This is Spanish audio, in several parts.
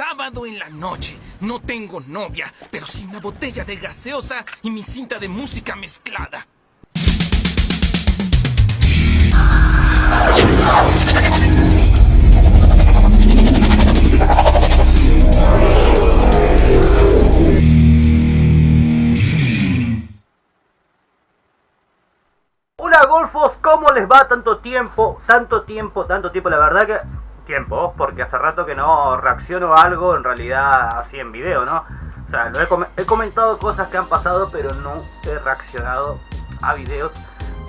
sábado en la noche. No tengo novia, pero sí una botella de gaseosa y mi cinta de música mezclada. Hola golfos, ¿cómo les va tanto tiempo? Tanto tiempo, tanto tiempo, la verdad que... Porque hace rato que no reacciono a algo en realidad así en video, ¿no? O sea, lo he, com- he comentado cosas que han pasado, pero no he reaccionado a videos.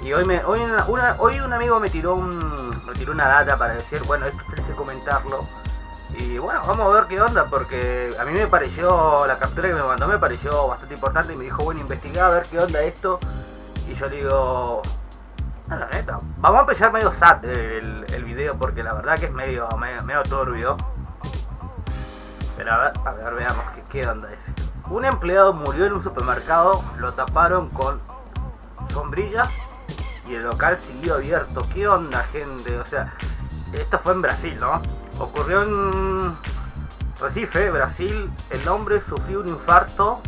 Y hoy me, hoy un amigo me tiró un, me tiró una data para decir, bueno, esto tenés que comentarlo. Y bueno, vamos a ver qué onda, porque a mí me pareció, la captura que me mandó me pareció bastante importante y me dijo, bueno, investigá a ver qué onda esto. Y yo le digo, la neta, vamos a empezar medio sad el, el video porque la verdad que es medio, medio, medio. Pero a ver, a ver, veamos qué, qué onda es. Un empleado murió en un supermercado, lo taparon con sombrillas y el local siguió abierto. ¿Qué onda, gente? O sea, esto fue en Brasil, ¿no? Ocurrió en Recife, Brasil. El hombre sufrió un infarto.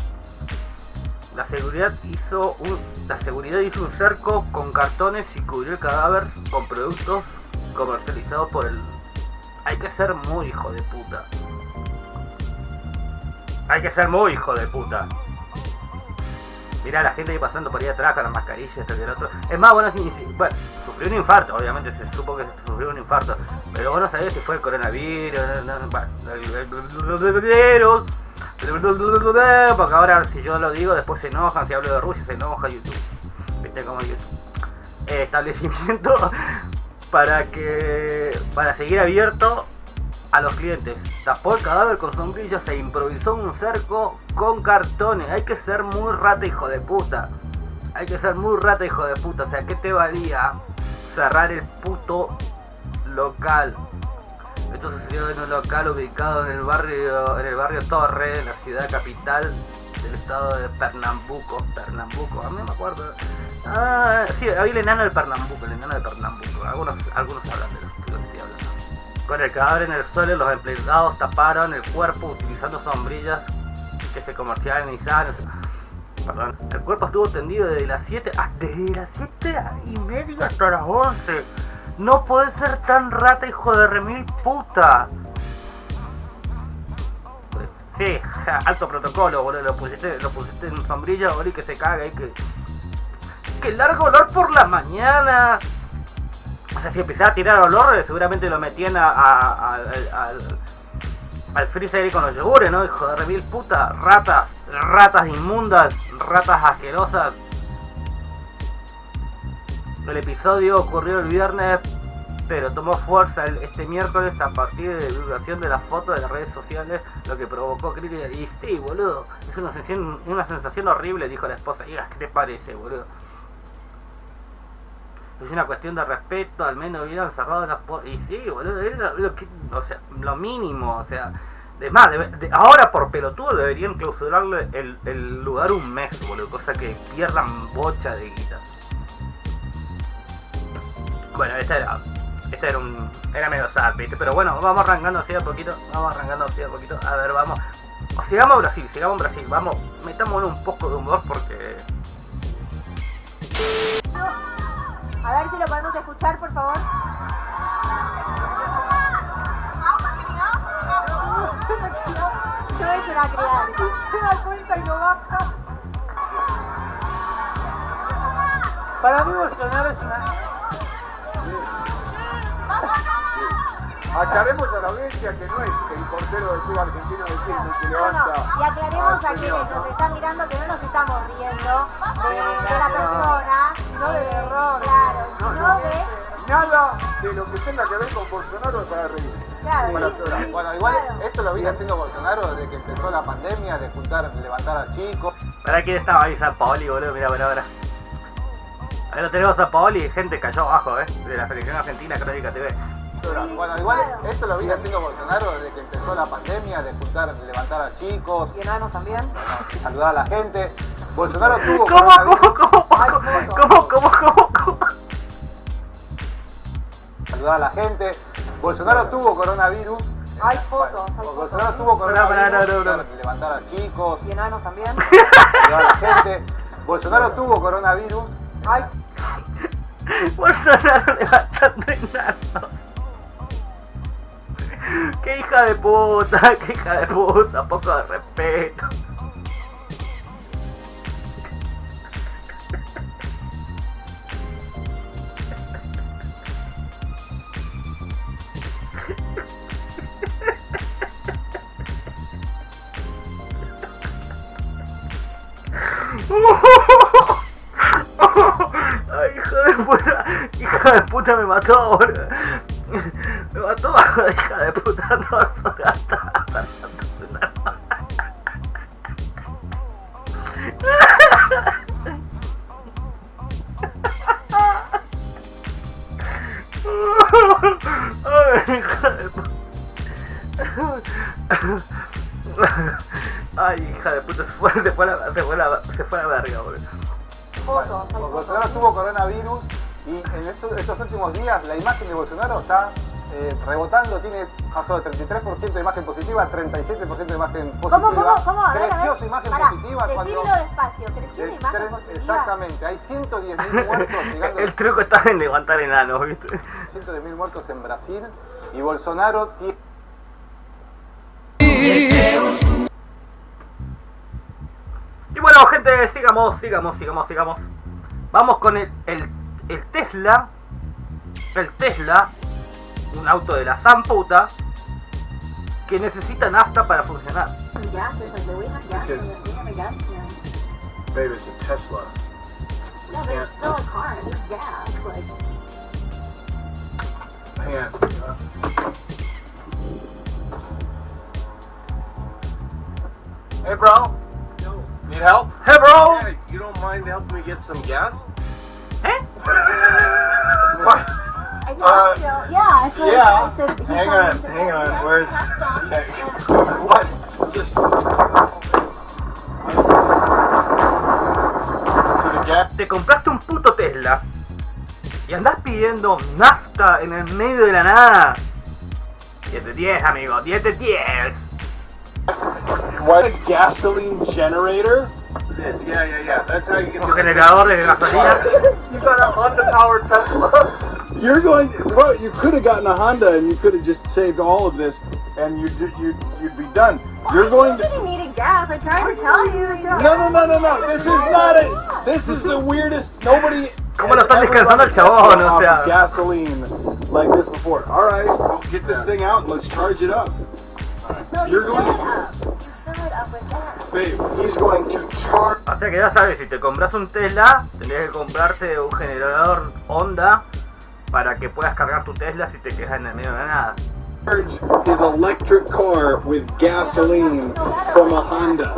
La seguridad hizo un, la seguridad hizo un cerco con cartones y cubrió el cadáver con productos comercializados por el. Hay que ser muy hijo de puta. Hay que ser muy hijo de puta. Mirá la gente ahí pasando por ahí atrás con las mascarillas, esto y el otro. Es más, bueno, sí, bueno, sufrió un infarto, obviamente se supo que sufrió un infarto. Pero vos no sabés si fue el coronavirus, el virus. Porque ahora si yo lo digo después se enojan, si hablo de Rusia se enoja YouTube. Viste como YouTube. Eh, establecimiento para que para seguir abierto a los clientes. Tapó el cadáver con sombrillas e improvisó un cerco con cartones. Hay que ser muy rata, hijo de puta. Hay que ser muy rata, hijo de puta. O sea, ¿qué te valía cerrar el puto local? Esto sucedió en un local ubicado en el barrio, en el barrio Torre, en la ciudad capital del estado de Pernambuco. Pernambuco, a mí no me acuerdo. Ah, sí, había el enano del Pernambuco, el enano de Pernambuco. Algunos, algunos hablan de lo que estoy hablando. Con el cadáver en el suelo, los empleados taparon el cuerpo utilizando sombrillas que se comercializaban. Perdón. El cuerpo estuvo tendido desde las 7 hasta desde las 7 y media hasta las 11. No puede ser tan rata, hijo de remil puta. Sí, alto protocolo, boludo. Lo pusiste, lo pusiste en sombrilla, boludo, y que se caga y que. Que largo olor por la mañana. O sea, si empezaba a tirar olor, eh, seguramente lo metían a, a- al- al, freezer con los yogures, ¿no? Hijo de remil puta. Ratas, ratas inmundas, ratas asquerosas. El episodio ocurrió el viernes, pero tomó fuerza este miércoles a partir de la divulgación de las fotos de las redes sociales, lo que provocó críticas. Y sí, boludo, es una sensación, una sensación horrible, dijo la esposa. Y, ¿qué te parece, boludo? Es una cuestión de respeto, al menos hubieran cerrado las puertas. Y sí, boludo, era lo, o sea, lo mínimo, o sea. De más, ahora por pelotudo deberían clausurarle el lugar un mes, boludo, cosa que pierdan bocha de guita. Bueno, esta era, esta era un, era medio sad, ¿viste? Pero bueno, vamos arrancando así a poquito, vamos arrancando así a poquito. A ver, vamos, sigamos a Brasil, sigamos a Brasil, vamos, metámosle un poco de humor porque A ver si lo podemos escuchar, por favor. No es una crianza. Se da cuenta y no baja. Para mí Bolsonaro es una... Aclaremos a la audiencia que no es el portero del club argentino de fútbol que No, no. levanta... Y aclaremos a quienes ¿no? nos están mirando que no nos estamos riendo de, de la persona, No del error. claro, No, sino no. de. Nada de lo que tenga que ver con Bolsonaro es para reír. Claro, Bueno, sí, pero- sí, Bueno, igual claro. esto lo viene haciendo Bolsonaro desde que empezó la pandemia, de juntar, de levantar a chicos. ¿Para quién estaba ahí San Paoli, boludo? Mira, mira, mira. Ahí lo tenemos a Paoli y gente cayó abajo, ¿eh? De la selección argentina, Crónica TV. Bueno, igual claro. esto lo viene haciendo Bolsonaro desde que empezó la pandemia, de juntar, de levantar a chicos, Y enanos también. saludar a la gente. Bolsonaro tuvo ¿Cómo, cómo, cómo, cómo, cómo, cómo, cómo, cómo? saludar a la gente. Bolsonaro tuvo coronavirus, Hay fotos, hay Bolsonaro tuvo coronavirus, no, no, no. levantar a chicos, Y enanos también. ayudar a la gente. Bolsonaro tuvo coronavirus. Bolsonaro levantando enanos. Qué hija de puta, qué hija de puta, poco de respeto. Ay, hija de puta, hija de puta me mató, boludo. Últimos días la imagen de Bolsonaro está eh, rebotando, tiene pasó de 33% de imagen positiva a 37% de imagen positiva. ¿Cómo, cómo, cómo? A ver, a Creció ver. su imagen Pará, positiva cuando... Decirlo despacio, creció de la imagen positiva. Exactamente, hay 110.000 muertos llegando El truco está en levantar enanos, ¿viste? 110.000 muertos en Brasil y Bolsonaro tiene Y bueno, gente, sigamos, sigamos, sigamos, sigamos. Vamos con el, el, el Tesla. El Tesla, un auto de la zamputa, que necesita nafta para funcionar. some gas or something. We have gas we have a gas can. Babe, it's a Tesla. Yeah, but it's still a car. It needs gas. Like. Hey, bro. Need help? Hey, bro! Yeah, you don't mind helping me get some gas? ¿Eh? What? I told you. Yeah, what yeah. I said. He Hang on, hang on. yeah, Where's-. Okay. What? Just. To the gas. Te compraste un puto Tesla y andás pidiendo nafta en el medio de la nada. 10 de 10, amigo, 10 de 10. What? A gasoline generator? This, yeah, yeah, yeah. That's how you get Un the generador de gasolina. You got a Honda powered Tesla. You're going, bro. You could have gotten a Honda, and you could have just saved all of this, and you'd you'd you'd be done. You're going to. You needed gas. I tried to tell you. No, no, no, no, no. This is not it. This is the weirdest. Nobody. ¿Cómo lo están ever descansando run el chabón? O sea. Gasoline like this before. All right, well, get this thing out and let's charge it up. No, you You're going to- up. It up with gas. Babe, he's going to charge. O sea que ya sabes, si te compras un Tesla, tendrías que comprarte un generador Honda para que puedas cargar tu Tesla si te quedas en el medio de la nada. charge his electric car with gasoline from a Honda.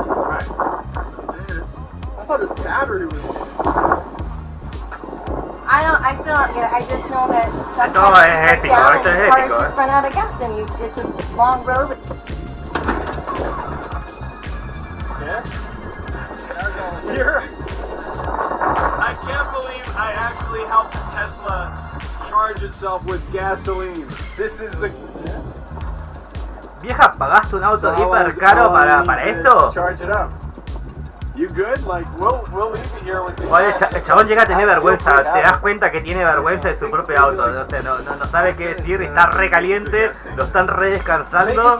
I thought his battery was. I don't, I still don't get it. I just know that sometimes No, you es épico, esto es and cars épico, just eh. run out of gas and you, it's a long road. Itself with gasoline. This is the. Vieja, ¿pagaste un auto So hiper caro para, para esto? Charge it up. You good? Like we'll we'll leave it here with the. Oye, el, cha- el chabón llega a tener vergüenza, te das cuenta que tiene vergüenza de su propio auto, o sea, no, no, no sabe qué decir, está re caliente, lo están re descansando.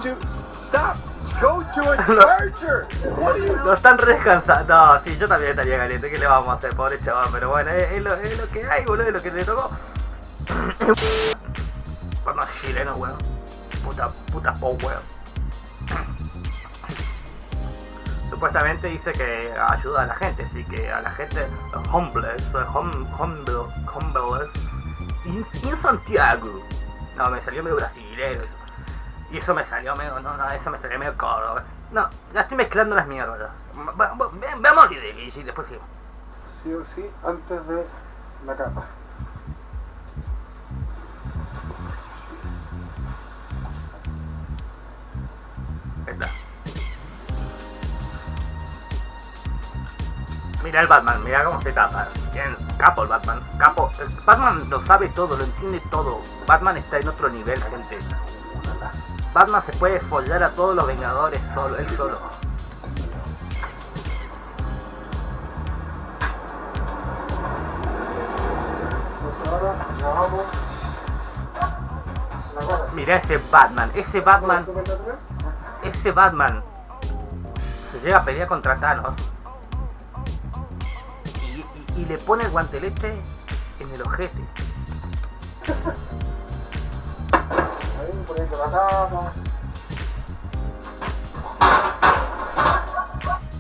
Go to a charger. What are you? lo están re descansando, no, sí, yo también estaría caliente, ¿qué le vamos a hacer, pobre chabón? Pero bueno, es, es lo, es lo que hay, boludo, es lo que le tocó. Bueno, chileno, weón, puta, puta po, weón. Supuestamente dice que ayuda a la gente, así que a la gente homeless, hum, humble, homeless, in, Santiago. No, me salió medio brasileño eso. Y eso me salió medio, no, no, eso me salió medio coro. No, ya estoy mezclando las mierdas. Veamos y después sigo. sí o sí antes de la capa. Mira el Batman, mira cómo se tapa. Capo el Batman. Capo. Batman lo sabe todo, lo entiende todo. Batman está en otro nivel, gente. Batman se puede follar a todos los Vengadores solo, él solo. Mira ese Batman, ese Batman, ese Batman se llega a pelear contra Thanos y, le pone el guantelete en el ojete.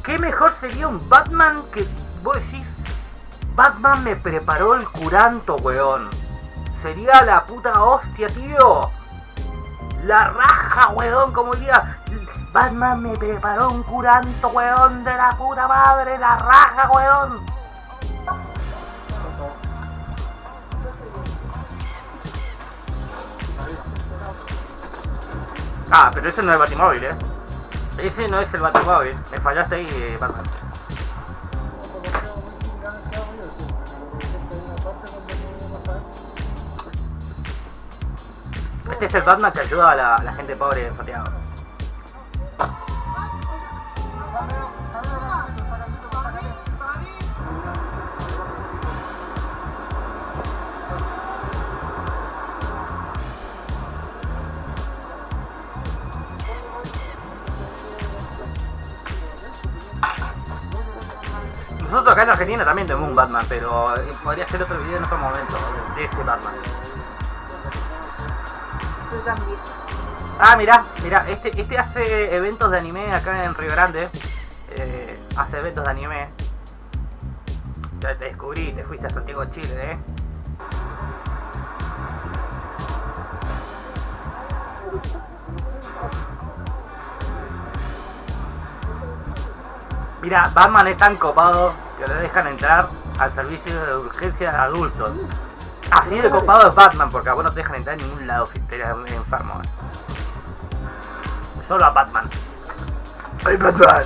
¿Qué mejor sería un Batman que vos decís, Batman me preparó el curanto, weón? Sería la puta hostia, tío. La raja, weón, como diría, Batman me preparó un curanto, weón, de la puta madre, la raja, weón. Ah, pero ese no es el Batimóvil, eh. Ese no es el Batimóvil. Me fallaste ahí, eh, Batman. Este es el Batman que ayuda a la, a la gente pobre en Santiago. Nosotros acá en Argentina también tenemos un Batman, pero eh, podría ser otro video en otro momento de ese Batman. Tú también. Ah, mira, mira, este, este hace eventos de anime acá en Río Grande. Eh, hace eventos de anime. Ya te descubrí, te fuiste a Santiago de Chile, eh. Mira, Batman es tan copado que le dejan entrar al servicio de urgencia de adultos. Así de copado es Batman, porque a vos no te dejan entrar en ningún lado si te eres enfermo. Solo a Batman. ¡Ay, Batman!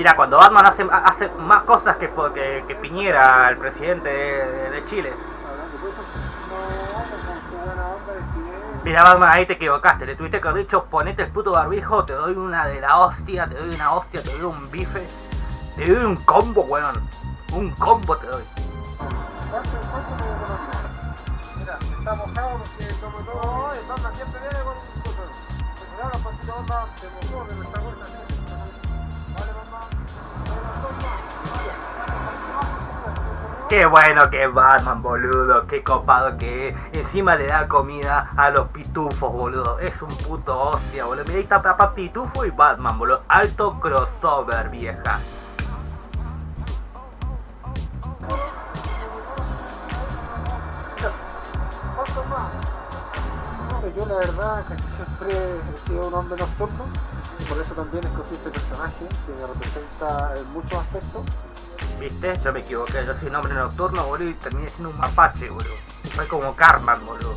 Mira, cuando Batman hace, más cosas que, que, Piñera, el presidente de, de Chile. Mira, Batman, ahí te equivocaste. Le tuviste que haber dicho, ponete el puto barbijo, te doy una de la hostia, te doy una hostia, te doy un bife, te doy un combo, weón. Un combo te doy. Está todo. Qué bueno que Batman, boludo. Qué copado que es. Encima le da comida a los pitufos, boludo. Es un puto hostia, boludo. Mira, ahí está papá pitufo y Batman, boludo. Alto crossover, vieja. Yo la verdad casi siempre he sido un hombre nocturno, por eso también escogí este personaje que me representa en muchos aspectos. ¿Viste? Yo me equivoqué. Yo soy un hombre nocturno, boludo, y terminé siendo un mapache, boludo. Soy como Carman, boludo.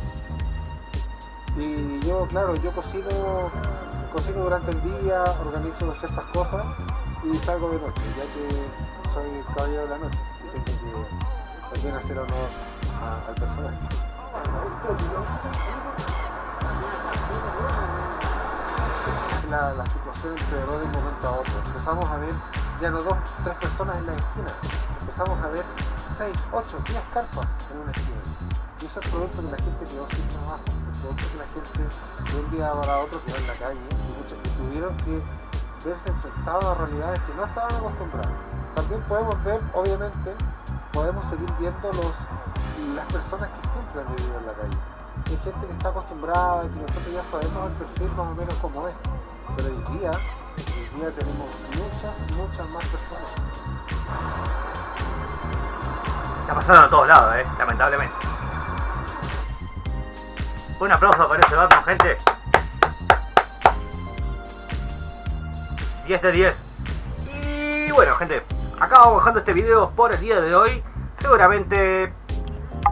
Y yo, claro, yo cocino, cocino durante el día, organizo ciertas cosas y salgo de noche, ya que soy caballero de la noche y tengo que también hacer honor a- al personaje. La, la situación empeoró de un momento a otro. Empezamos a ver ya no dos, tres personas en la esquina. Empezamos a ver seis, ocho, diez carpas en una esquina. Y eso es producto de la gente quedó sin trabajo, es producto de la gente de un día para otro quedó en la calle y muchos que tuvieron que verse enfrentados a realidades que no estaban acostumbrados. También podemos ver, obviamente, podemos seguir viendo los, las personas que siempre han vivido en la calle. Hay gente que está acostumbrada, que nosotros ya sabemos el perfil más o menos como es. Pero hoy día, día tenemos muchas, muchas más personas. Está pasando a todos lados, eh, lamentablemente. Un aplauso para ese Batman, gente. 10 de 10. Y bueno, gente, acá vamos dejando este video por el día de hoy. Seguramente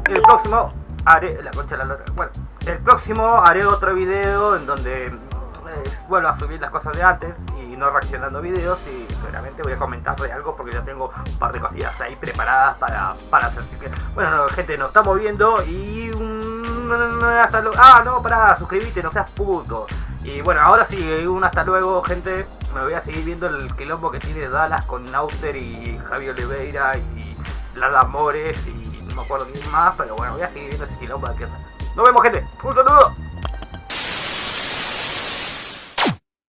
el próximo haré la concha. Bueno, el próximo haré otro video en donde eh, vuelvo a subir las cosas de antes y no reaccionando videos y seguramente voy a comentar de algo porque ya tengo un par de cosillas ahí preparadas para, para hacer. Así que, bueno, no, gente, nos estamos viendo y hasta luego. Ah, no, para suscribirte, no seas puto. Y bueno, ahora sí, un hasta luego, gente. Me voy a seguir viendo el quilombo que tiene Dallas con Nauter y Javi Oliveira y Lala Mores y no me acuerdo quién más, pero bueno, voy a seguir viendo ese quilombo de pierna. Nos vemos, gente. Un saludo.